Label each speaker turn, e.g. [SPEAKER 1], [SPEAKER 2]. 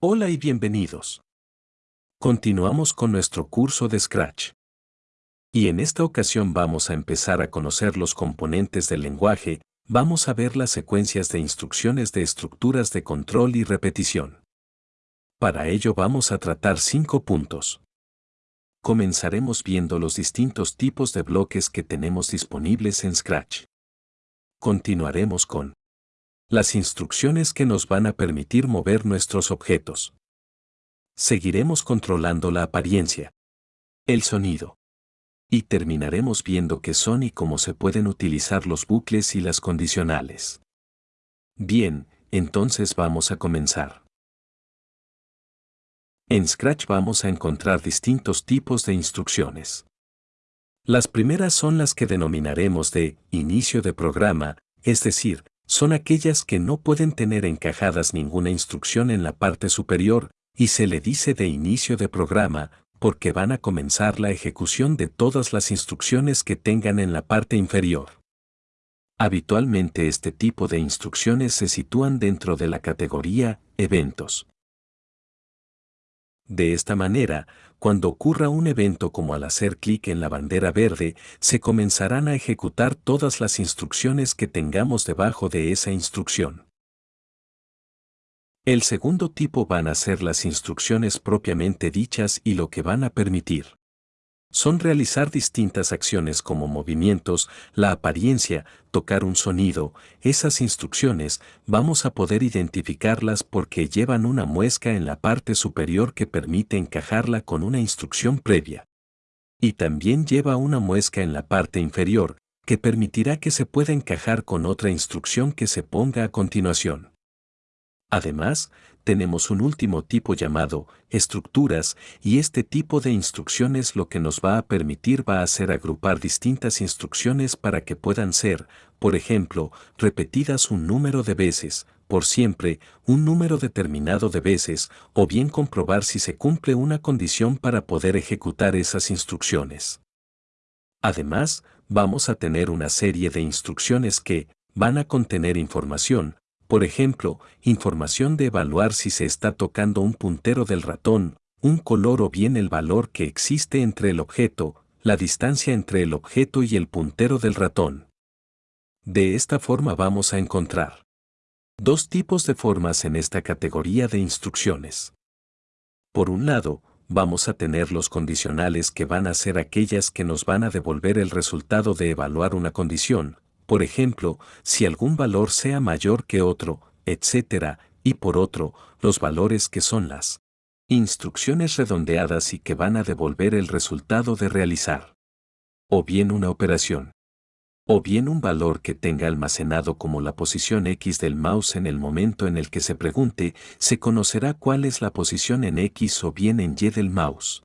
[SPEAKER 1] Hola y bienvenidos. Continuamos con nuestro curso de Scratch. Y en esta ocasión vamos a empezar a conocer los componentes del lenguaje, vamos a ver las secuencias de instrucciones de estructuras de control y repetición. Para ello vamos a tratar cinco puntos. Comenzaremos viendo los distintos tipos de bloques que tenemos disponibles en Scratch. Continuaremos con las instrucciones que nos van a permitir mover nuestros objetos. Seguiremos controlando la apariencia, el sonido. Y terminaremos viendo qué son y cómo se pueden utilizar los bucles y las condicionales. Bien, entonces vamos a comenzar. En Scratch vamos a encontrar distintos tipos de instrucciones. Las primeras son las que denominaremos de inicio de programa, es decir, son aquellas que no pueden tener encajadas ninguna instrucción en la parte superior, y se le dice de inicio de programa, porque van a comenzar la ejecución de todas las instrucciones que tengan en la parte inferior. Habitualmente este tipo de instrucciones se sitúan dentro de la categoría eventos. De esta manera, cuando ocurra un evento como al hacer clic en la bandera verde, se comenzarán a ejecutar todas las instrucciones que tengamos debajo de esa instrucción. El segundo tipo van a ser las instrucciones propiamente dichas y lo que van a permitir son realizar distintas acciones como movimientos, la apariencia, tocar un sonido. Esas instrucciones vamos a poder identificarlas porque llevan una muesca en la parte superior que permite encajarla con una instrucción previa. Y también lleva una muesca en la parte inferior que permitirá que se pueda encajar con otra instrucción que se ponga a continuación. Además, tenemos un último tipo llamado estructuras y este tipo de instrucciones lo que nos va a permitir va a ser agrupar distintas instrucciones para que puedan ser, por ejemplo, repetidas un número de veces, por siempre, un número determinado de veces, o bien comprobar si se cumple una condición para poder ejecutar esas instrucciones. Además, vamos a tener una serie de instrucciones que van a contener información, por ejemplo, información de evaluar si se está tocando un puntero del ratón, un color o bien el valor que existe entre el objeto, la distancia entre el objeto y el puntero del ratón. De esta forma vamos a encontrar dos tipos de formas en esta categoría de instrucciones. Por un lado, vamos a tener los condicionales que van a ser aquellas que nos van a devolver el resultado de evaluar una condición, por ejemplo, si algún valor sea mayor que otro, etc., y por otro, los valores que son las instrucciones redondeadas y que van a devolver el resultado de realizar. O bien una operación. O bien un valor que tenga almacenado como la posición X del mouse en el momento en el que se pregunte, se conocerá cuál es la posición en X o bien en Y del mouse.